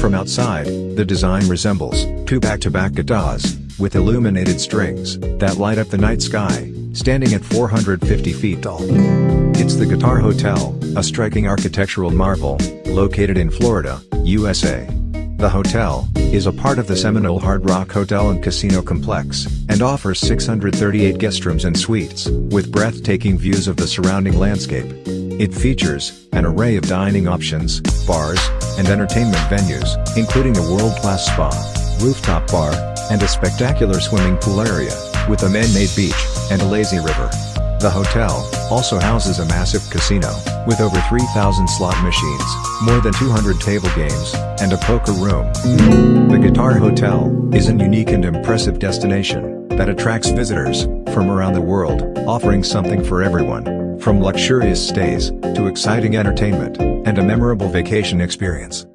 From outside, the design resembles two back-to-back guitars, with illuminated strings that light up the night sky, standing at 450 feet tall. It's the Guitar Hotel, a striking architectural marvel, located in Florida, USA. The hotel is a part of the Seminole Hard Rock Hotel and Casino Complex and offers 638 guest rooms and suites with breathtaking views of the surrounding landscape. It features an array of dining options, bars, and entertainment venues, including a world-class spa, rooftop bar, and a spectacular swimming pool area with a man-made beach and a lazy river. The hotel also houses a massive casino, with over 3,000 slot machines, more than 200 table games, and a poker room. The Guitar Hotel is an unique and impressive destination that attracts visitors from around the world, offering something for everyone, from luxurious stays to exciting entertainment and a memorable vacation experience.